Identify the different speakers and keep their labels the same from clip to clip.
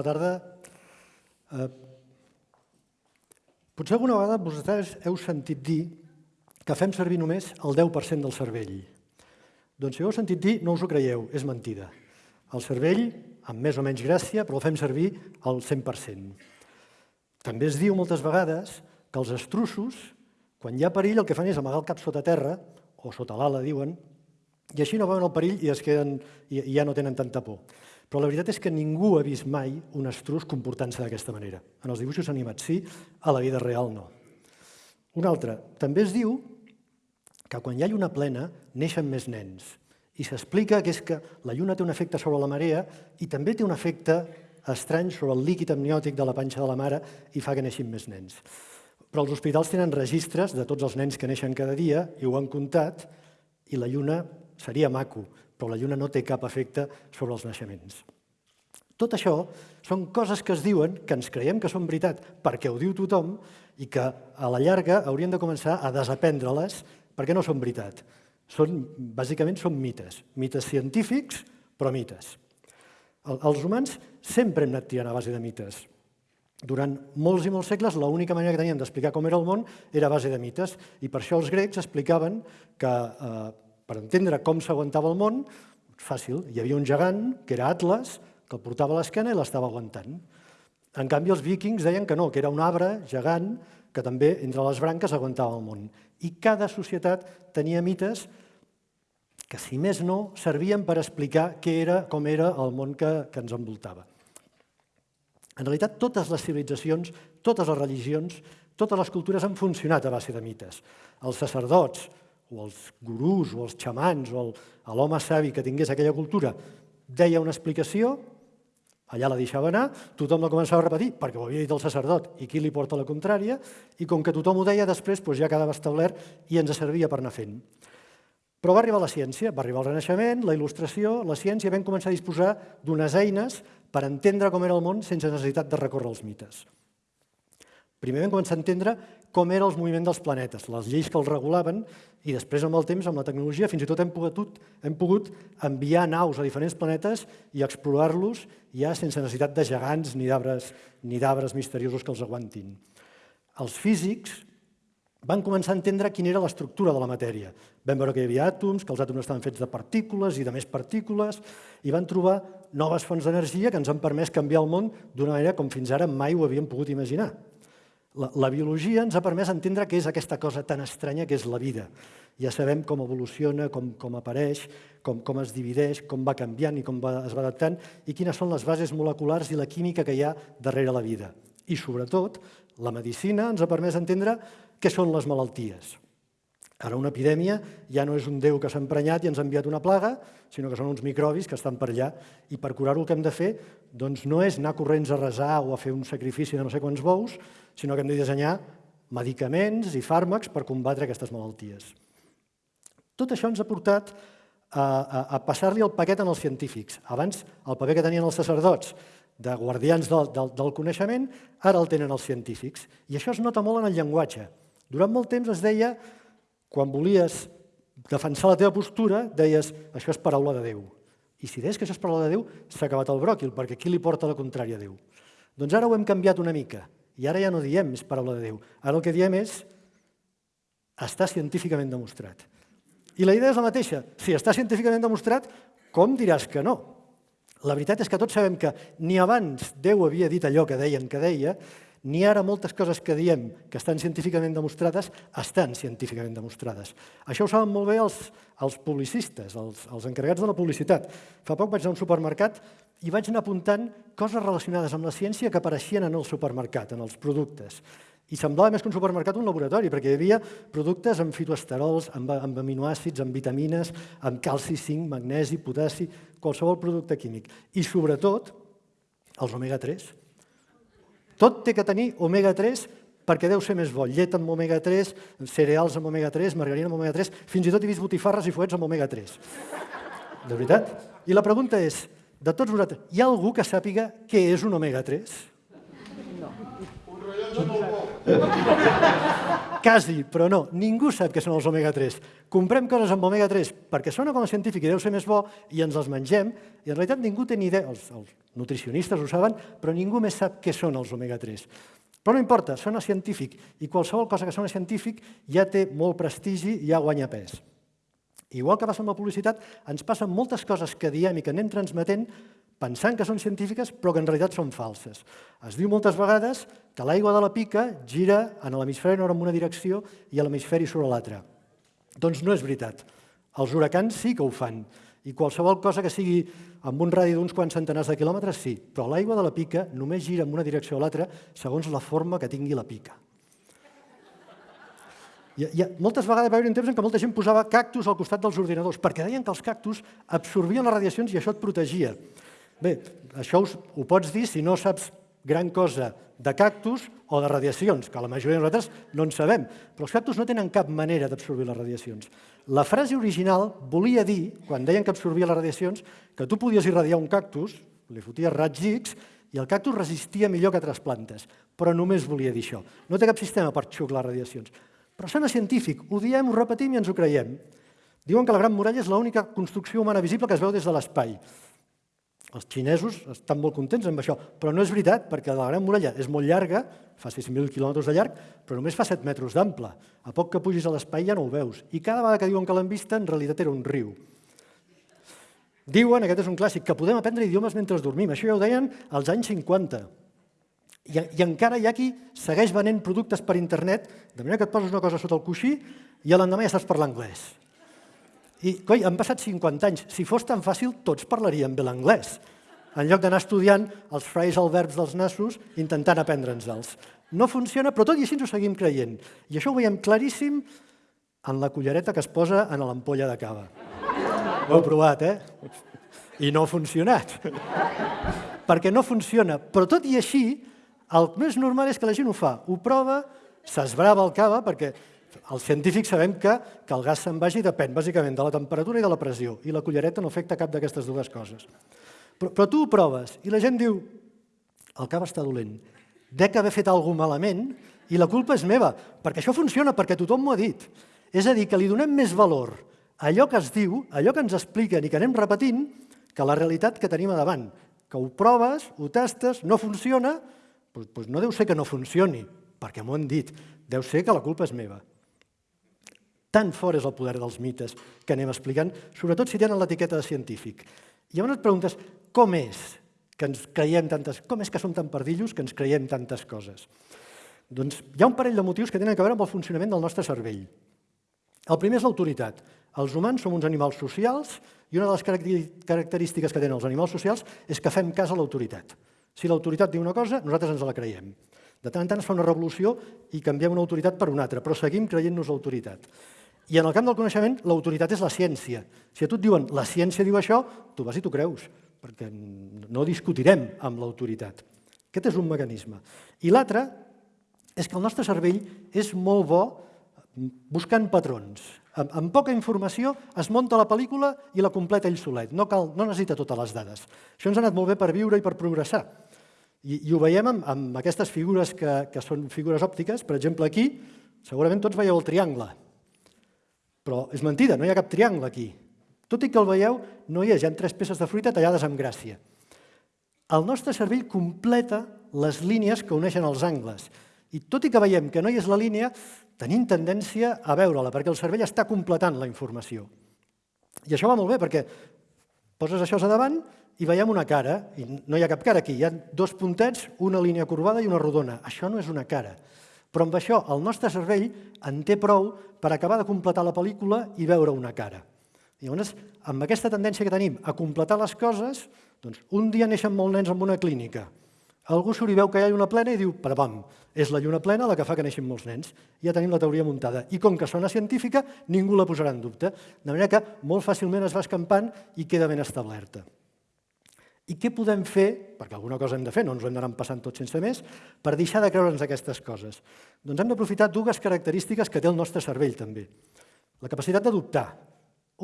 Speaker 1: Bona tarda. Eh, potser alguna vegada vosaltres heu sentit dir que fem servir només el 10% del cervell. Doncs si ho heu sentit dir, no us ho creieu, és mentida. El cervell, amb més o menys gràcia, però el fem servir al 100%. També es diu moltes vegades que els estruços, quan hi ha perill, el que fan és amagar el cap sota terra, o sota l'ala, diuen, i així no veuen el perill i, es queden, i ja no tenen tanta por. Però la veritat és que ningú ha vist mai un estruç comportant-se d'aquesta manera. En els dibuixos animats sí, a la vida real no. Un altre, també es diu que quan hi ha lluna plena neixen més nens. I s'explica que és que la lluna té un efecte sobre la marea i també té un efecte estrany sobre el líquid amniòtic de la panxa de la mare i fa que neixin més nens. Però els hospitals tenen registres de tots els nens que neixen cada dia i ho han comptat i la lluna seria maco, però la lluna no té cap efecte sobre els naixements. Tot això són coses que es diuen, que ens creiem que són veritat perquè ho diu tothom i que a la llarga hauríem de començar a desaprendre-les perquè no són veritat. Són, bàsicament són mites, mites científics, però mites. Els humans sempre hem anat tirant a base de mites. Durant molts i molts segles, l'única manera que teníem d'explicar com era el món era a base de mites, i per això els grecs explicaven que eh, per entendre com s'aguantava el món, fàcil, hi havia un gegant, que era Atlas, que el portava a l'esquena i l'estava aguantant. En canvi, els vikings deien que no, que era un arbre gegant que també entre les branques aguantava el món. I cada societat tenia mites que, si més no, servien per explicar què era, com era el món que, que ens envoltava. En realitat, totes les civilitzacions, totes les religions, totes les cultures han funcionat a base de mites. Els sacerdots, o els gurús, o els xamans, o l'home savi que tingués aquella cultura, deia una explicació, allà la deixava anar, tothom la començava a repetir, perquè ho havia dit el sacerdot, i qui li porta la contrària, i com que tothom ho deia, després doncs ja quedava establert i ens servia per anar fent. Però va arribar la ciència, va arribar el Renaixement, la il·lustració, la ciència, vam començar a disposar d'unes eines per entendre com era el món sense necessitat de recórrer als mites. Primer vam començar a entendre com eren els moviments dels planetes, les lleis que els regulaven, i després, amb el temps, amb la tecnologia, fins i tot hem pogut, hem pogut enviar naus a diferents planetes i explorar-los ja sense necessitat de gegants ni d'arbres misteriosos que els aguantin. Els físics van començar a entendre quina era l'estructura de la matèria. Vam veure que hi havia àtoms, que els àtoms estaven fets de partícules i de més partícules, i van trobar noves fonts d'energia que ens han permès canviar el món d'una manera com fins ara mai ho havíem pogut imaginar. La, la biologia ens ha permès entendre què és aquesta cosa tan estranya que és la vida. Ja sabem com evoluciona, com, com apareix, com, com es divideix, com va canviant i com va, es va adaptant i quines són les bases moleculars i la química que hi ha darrere la vida. I, sobretot, la medicina ens ha permès entendre què són les malalties. Ara una epidèmia ja no és un déu que s'ha emprenyat i ens ha enviat una plaga, sinó que són uns microbis que estan per allà. I per curar-ho el que hem de fer doncs no és anar corrents a resar o a fer un sacrifici de no sé quants bous, sinó que hem de dissenyar medicaments i fàrmacs per combatre aquestes malalties. Tot això ens ha portat a, a, a passar-li el paquet als científics. Abans el paper que tenien els sacerdots de guardians del, del, del coneixement, ara el tenen els científics. I això es nota molt en el llenguatge. Durant molt temps es deia quan volies defensar la teva postura, deies, això és paraula de Déu. I si deies que això és paraula de Déu, s'ha acabat el bròquil, perquè qui li porta la contrària a Déu? Doncs ara ho hem canviat una mica, i ara ja no diem és paraula de Déu. Ara el que diem és està científicament demostrat. I la idea és la mateixa. Si està científicament demostrat, com diràs que no? La veritat és que tots sabem que ni abans Déu havia dit allò que deien que deia, ni ara moltes coses que diem que estan científicament demostrades estan científicament demostrades. Això ho saben molt bé els, els publicistes, els, els encarregats de la publicitat. Fa poc vaig a un supermercat i vaig anar apuntant coses relacionades amb la ciència que apareixien en el supermercat, en els productes. I semblava més que un supermercat un laboratori, perquè hi havia productes amb fitoesterols, amb, amb aminoàcids, amb vitamines, amb calci, zinc, magnesi, potassi, qualsevol producte químic. I sobretot, els omega-3, tot té que tenir omega-3 perquè deu ser més bo. Llet amb omega-3, cereals amb omega-3, margarina amb omega-3, fins i tot he vist botifarres i fuets amb omega-3. De veritat? I la pregunta és, de tots vosaltres, hi ha algú que sàpiga què és un omega-3? No. Un rellotge molt bo. Quasi, però no. Ningú sap què són els omega-3. Comprem coses amb omega-3 perquè sona com a científic i deu ser més bo i ens els mengem i en realitat ningú té ni idea, els, els nutricionistes ho saben, però ningú més sap què són els omega-3. Però no importa, sona científic i qualsevol cosa que sona científic ja té molt prestigi i ja guanya pes. Igual que passa amb la publicitat, ens passen moltes coses que diem i que anem transmetent pensant que són científiques però que en realitat són falses. Es diu moltes vegades que l'aigua de la pica gira en l'hemisferi nord en una direcció i a l'hemisferi a l'altra. Doncs no és veritat. Els huracans sí que ho fan. I qualsevol cosa que sigui amb un radi d'uns quants centenars de quilòmetres, sí. Però l'aigua de la pica només gira en una direcció o l'altra segons la forma que tingui la pica. Ha, hi moltes vegades va haver un temps en què molta gent posava cactus al costat dels ordinadors, perquè deien que els cactus absorbien les radiacions i això et protegia. Bé, això us, ho pots dir si no saps gran cosa de cactus o de radiacions, que la majoria de nosaltres no en sabem, però els cactus no tenen cap manera d'absorbir les radiacions. La frase original volia dir, quan deien que absorbia les radiacions, que tu podies irradiar un cactus, li foties raigs X, i el cactus resistia millor que altres plantes, però només volia dir això. No té cap sistema per xuclar radiacions. Però sona científic, ho diem, ho repetim i ens ho creiem. Diuen que la Gran Muralla és l'única construcció humana visible que es veu des de l'espai. Els xinesos estan molt contents amb això, però no és veritat, perquè la Gran Muralla és molt llarga, fa 6.000 quilòmetres de llarg, però només fa 7 metres d'ample. A poc que pugis a l'espai ja no ho veus. I cada vegada que diuen que l'han vista, en realitat era un riu. Diuen, aquest és un clàssic, que podem aprendre idiomes mentre dormim. Això ja ho deien als anys 50. I, I encara hi ha qui segueix venent productes per internet, de manera que et poses una cosa sota el coixí i l'endemà ja saps parlar anglès. I, coi, han passat 50 anys. Si fos tan fàcil, tots parlaríem bé l'anglès, en lloc d'anar estudiant els frases al verbs dels nassos intentant aprendre'ns-els. No funciona, però tot i així ens ho seguim creient. I això ho veiem claríssim en la cullereta que es posa en l'ampolla de cava. Ho heu provat, eh? I no ha funcionat. Perquè no funciona. Però tot i així, el més normal és que la gent ho fa. Ho prova, s'esbrava el cava, perquè els científics sabem que, que el gas se'n vagi depèn bàsicament de la temperatura i de la pressió, i la cullereta no afecta cap d'aquestes dues coses. Però, però tu ho proves i la gent diu el cava està dolent, dec haver fet alguna malament i la culpa és meva, perquè això funciona, perquè tothom m'ho ha dit. És a dir, que li donem més valor a allò que es diu, a allò que ens expliquen i que anem repetint, que la realitat que tenim a davant. Que ho proves, ho tastes, no funciona, doncs, doncs no deu ser que no funcioni, perquè m'ho han dit, deu ser que la culpa és meva. Tan fort és el poder dels mites que anem explicant, sobretot si tenen l'etiqueta de científic. I llavors et preguntes, com és que ens creiem tantes... Com és que som tan perdillos que ens creiem tantes coses? Doncs hi ha un parell de motius que tenen a veure amb el funcionament del nostre cervell. El primer és l'autoritat. Els humans som uns animals socials i una de les característiques que tenen els animals socials és que fem cas a l'autoritat. Si l'autoritat diu una cosa, nosaltres ens la creiem. De tant en tant es fa una revolució i canviem una autoritat per una altra, però seguim creient-nos l'autoritat. I en el camp del coneixement, l'autoritat és la ciència. Si a tu et diuen la ciència diu això, tu vas i t'ho creus, perquè no discutirem amb l'autoritat. Aquest és un mecanisme. I l'altre és que el nostre cervell és molt bo buscant patrons. Amb, amb poca informació es munta la pel·lícula i la completa ell solet. No, cal, no necessita totes les dades. Això ens ha anat molt bé per viure i per progressar. I, i ho veiem amb, amb aquestes figures que, que són figures òptiques. Per exemple, aquí, segurament tots veieu el triangle. Però és mentida, no hi ha cap triangle aquí. Tot i que el veieu, no hi és, hi ha tres peces de fruita tallades amb gràcia. El nostre cervell completa les línies que uneixen els angles. I tot i que veiem que no hi és la línia, tenim tendència a veure-la, perquè el cervell està completant la informació. I això va molt bé, perquè poses això a davant i veiem una cara, i no hi ha cap cara aquí, hi ha dos puntets, una línia corbada i una rodona. Això no és una cara. Però amb això el nostre cervell en té prou per acabar de completar la pel·lícula i veure una cara. Llavors, amb aquesta tendència que tenim a completar les coses, doncs un dia neixen molts nens en una clínica. Algú surt i veu que hi ha lluna plena i diu, pam, és la lluna plena la que fa que neixin molts nens. Ja tenim la teoria muntada. I com que sona científica, ningú la posarà en dubte. De manera que molt fàcilment es va escampant i queda ben establerta. I què podem fer, perquè alguna cosa hem de fer, no ens ho hem d'anar passant tot sense més, per deixar de creure'ns aquestes coses? Doncs hem d'aprofitar dues característiques que té el nostre cervell, també. La capacitat de dubtar.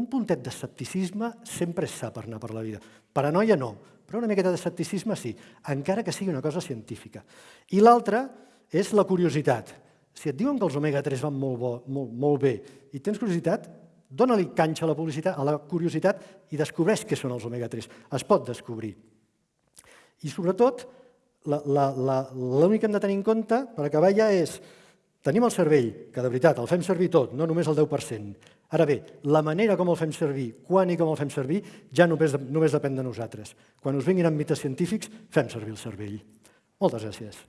Speaker 1: Un puntet d'escepticisme sempre és sa per anar per la vida. Paranoia no, però una miqueta d'escepticisme sí, encara que sigui una cosa científica. I l'altra és la curiositat. Si et diuen que els omega-3 van molt, bo, molt, molt bé i tens curiositat, dóna-li canxa a la, publicitat, a la curiositat i descobreix què són els omega-3. Es pot descobrir. I sobretot, l'únic que hem de tenir en compte, per acabar ja, és tenim el cervell, que de veritat el fem servir tot, no només el 10%. Ara bé, la manera com el fem servir, quan i com el fem servir, ja només, només depèn de nosaltres. Quan us vinguin amb mites científics, fem servir el cervell. Moltes gràcies.